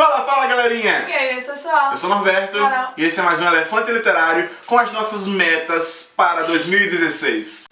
Fala, fala galerinha! E aí? Eu sou o Norberto Carol. e esse é mais um Elefante Literário com as nossas metas para 2016.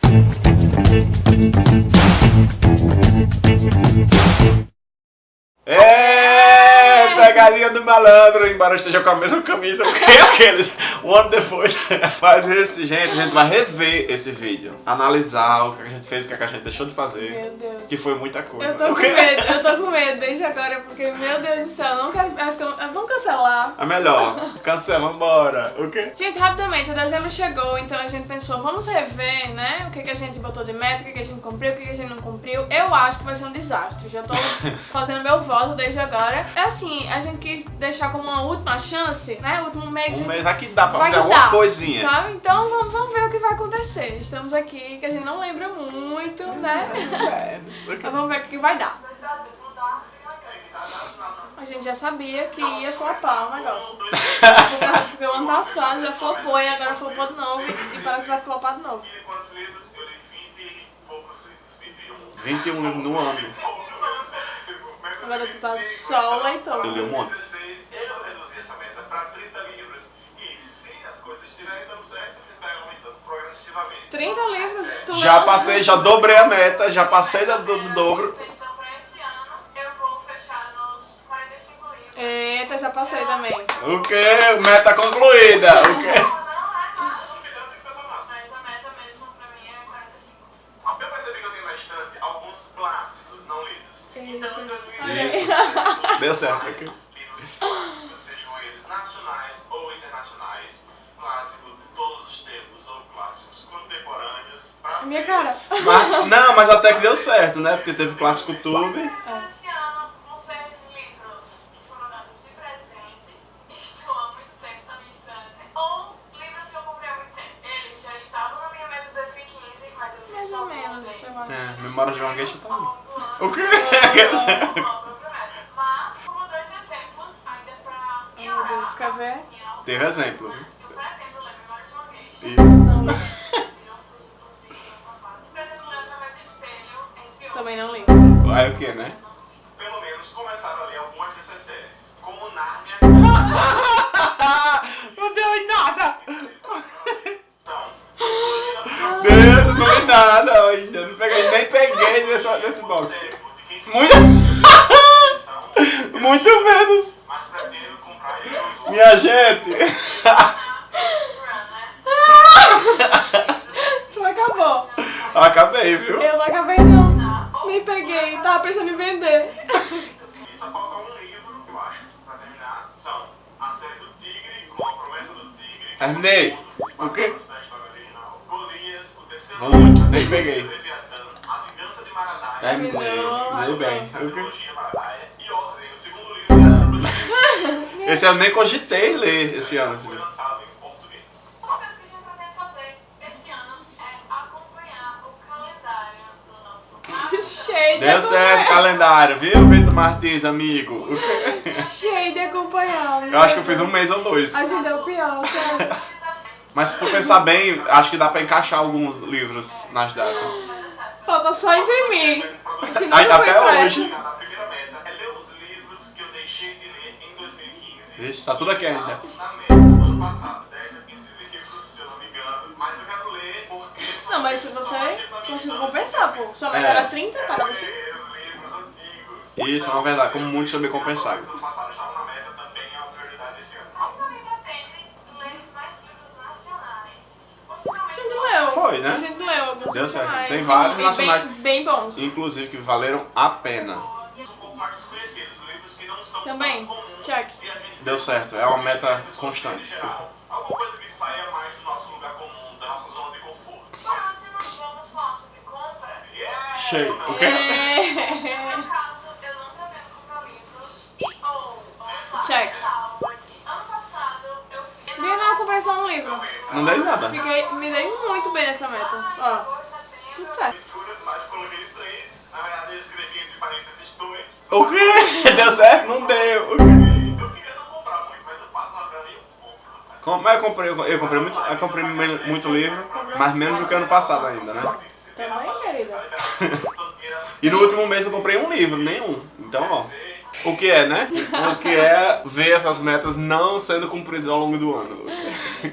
Galinha do malandro, embora eu esteja com a mesma camisa que aqueles um ano depois. Mas esse, gente, a gente vai rever esse vídeo, analisar o que a gente fez, o que a gente deixou de fazer, Meu Deus. que foi muita coisa. Eu tô com medo, eu tô com medo desde agora, porque, meu Deus do céu, eu não quero. Acho que eu, vamos cancelar. É melhor, cancela, vambora. O quê? Gente, rapidamente, o dezembro chegou, então a gente pensou, vamos rever, né? O que, que a gente botou de meta, o que, que a gente cumpriu, o que, que a gente não cumpriu. Eu acho que vai ser um desastre. Já tô fazendo meu voto desde agora. É assim, a gente quis deixar como uma última chance, né? Último mês. Um mês aqui dá pra Vai fazer alguma dá, coisinha. Tá? Então vamos, vamos ver o que vai acontecer. Estamos aqui, que a gente não lembra muito, né? É, isso aqui. Mas vamos ver o que vai dar. A gente já sabia que ia flopar o negócio. Porque, o ano passado já flopou e agora flopou de novo e, parece que vai flopar de novo. quantos livros? Eu li 20 e poucos livros. 21. 21 livros no ano. Agora tu tá só o leitor. Eu li um monte. 16, eu reduzi essa meta para 30 livros. E se as coisas estiverem dando certo, vai aumentando progressivamente. 30 livros. Tu Já leu- passei, já dobrei a meta, já passei da- do, do dobro. Então, para esse ano, eu vou fechar nos 45 livros. Eita, já passei também. O quê? Meta concluída. O quê? Clássicos contemporâneos. pra Minha ver cara. Mas, não, mas até que deu certo, né? Porque teve clássico tube. Esse ano vão ser livros que foram dados de presente, estão há muito tempo na minha estante, ou livros que eu comprei há muito tempo. Eles já estavam na minha meta de 2015, mas eu Mais ou menos, eu acho. É, memória de uma tá longo do ano. O quê? quer ver? Teve exemplo. Isso. Não li. Também não li. Aí o que, né? Pelo menos começaram a ler algumas dessas séries, como Nárnia, Não deu em nada! Deus, não deu em nada ainda. Não peguei, nem peguei nessa, nesse box. Muito, tava pensando em vender. E só falta um livro, eu acho, pra terminar. São A Série do Tigre, com a promessa do Tigre. Terminei. O quê? Golias, o terceiro Muito, nem peguei. A Vingança de Maradaia. Terminei. Nossa. Deu bem. A? Trilogia Maradaia. E Ordem, o segundo livro. Esse eu nem cogitei ler esse ano. Deu certo, acompanhar. calendário, viu, Vitor Martins, amigo? O? Cheio de acompanhar. Eu acho que eu fiz um mês ou dois. A gente deu pior, sério. Mas se for pensar bem, acho que dá pra encaixar alguns livros nas datas. Falta só imprimir. Até impresso. hoje. A primeira meta é ler os livros que eu deixei de ler em 2015. Vixe, tá tudo aqui ainda. Ano passado, 10 a 15 livros, se eu não me engano. Mas eu quero Não, mas se você conseguiu compensar, pô. Sua meta É. era 30, para livros antigos. Isso é uma verdade, como muitos também compensaram. Foi, né? A gente leu alguns Deu certo. nacionais. Tem Sim, vários bem- nacionais. Bem bons. Inclusive que valeram a pena. Também. Check. Deu certo, é uma meta constante. Eu fiz... Bia, não, eu comprei só um livro. Não dei nada. Fiquei, me dei muito bem nessa meta. Ó, tudo certo. O quê? Deu certo? Não deu. O quê? Eu queria não comprar muito, mas eu passo na livraria e eu compro. rapaz. Com- Mas eu comprei, eu comprei muito, eu comprei muito livro, mas menos do que ano passado ainda, né? Também. E no último mês eu comprei um livro, nenhum. Então, ó. O que é, né? O que é ver essas metas não sendo cumpridas ao longo do ano.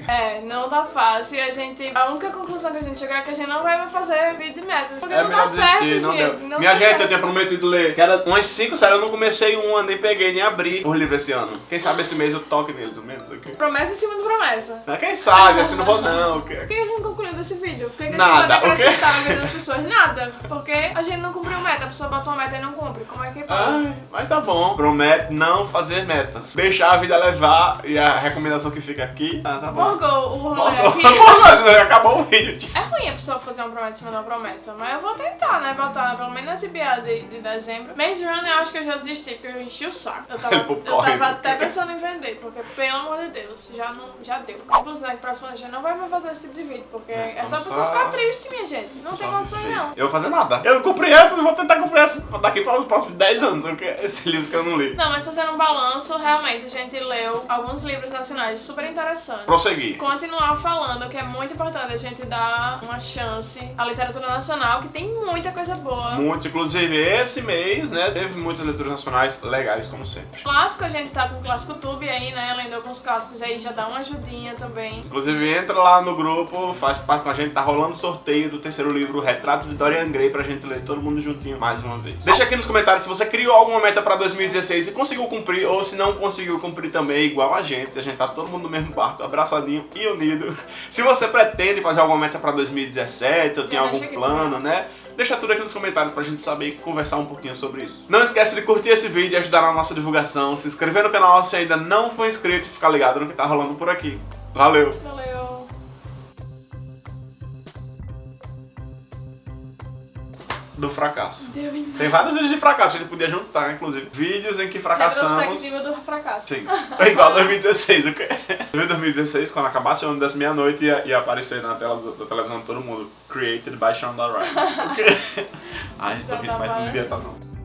É, não tá fácil e a gente. A única conclusão que a gente chegou é que a gente não vai fazer vídeo de metas. Porque É não tá certo, desistir, não gente. deu. Não Minha tá gente, certo. eu tinha prometido ler. Que era umas 5 séries, eu não comecei uma, nem peguei, nem abri o livro esse ano. Quem sabe esse mês eu toque neles, ao menos. ok? Promessa em cima de promessa. Quem sabe, assim não vou não. ok? O que a gente concluiu desse vídeo? O que a gente Nada, pode o quê? acrescentar na vida das pessoas? Nada. Porque a gente não cumpriu meta. A pessoa bota uma meta e não cumpre. Como é que pode? Ai, mas tá bom. Promete não fazer metas. Deixar a vida levar e a recomendação que fica aqui. Ah, tá bom. Morgou o rolê aqui. Acabou o vídeo. É ruim a pessoa fazer uma promessa em cima de uma promessa, mas eu vou tentar, né? Botar pelo menos na TBA de, de dezembro. Maze Runner eu acho que eu já desisti, porque eu enchi o saco. Eu tava, eu tava até pensando em vender, porque pelo amor de Deus, já, não, já deu. Inclusive, que próximo ano a gente não vai mais fazer esse tipo de vídeo, porque é, só a pessoa só- ficar triste, minha gente. Não tem condições não. Eu vou fazer nada. Eu não cumpri essa, eu vou tentar cumprir essa daqui para os próximos 10 anos. Esse livro que eu não li. Não, mas fazendo um balanço, realmente a gente leu alguns livros nacionais super interessantes. Prosseguir. Continuar falando que é muito importante a gente dar uma chance à literatura nacional, que tem muita coisa boa. Muitos, inclusive esse mês, né? Teve muitas leituras nacionais legais, como sempre. Clássico, a gente tá com o Clássico Tube aí, né? Lendo alguns clássicos aí, já dá uma ajudinha também. Inclusive, entra lá no grupo, faz parte com a gente, tá rolando sorteio do terceiro livro, Retrato de Dorian Gray, pra gente ler todo mundo juntinho mais uma vez. Deixa aqui nos comentários se você criou alguma meta pra 2016 e conseguiu cumprir, ou se não conseguiu cumprir também, igual a gente. A gente tá todo mundo no mesmo barco, abraçadinho e unido. Se você pretende fazer alguma meta pra 2017, ou tem algum plano, né? Deixa tudo aqui nos comentários pra gente saber e conversar um pouquinho sobre isso. Não esquece de curtir esse vídeo e ajudar na nossa divulgação, se inscrever no canal se ainda não for inscrito e ficar ligado no que tá rolando por aqui. Valeu! Valeu! Do fracasso. Tem vários vídeos de fracasso, a gente podia juntar, inclusive. Vídeos em que fracassamos. Retrospectiva do fracasso. Sim. É igual 2016, ok? Em 2016, quando acabasse o ano das meia-noite, ia, ia aparecer na tela do- da televisão de todo mundo. Created by Shonda Rhimes. ok? Ai, tô rindo, mas não devia estar não.